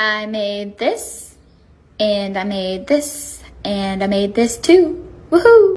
I made this, and I made this, and I made this too. Woohoo!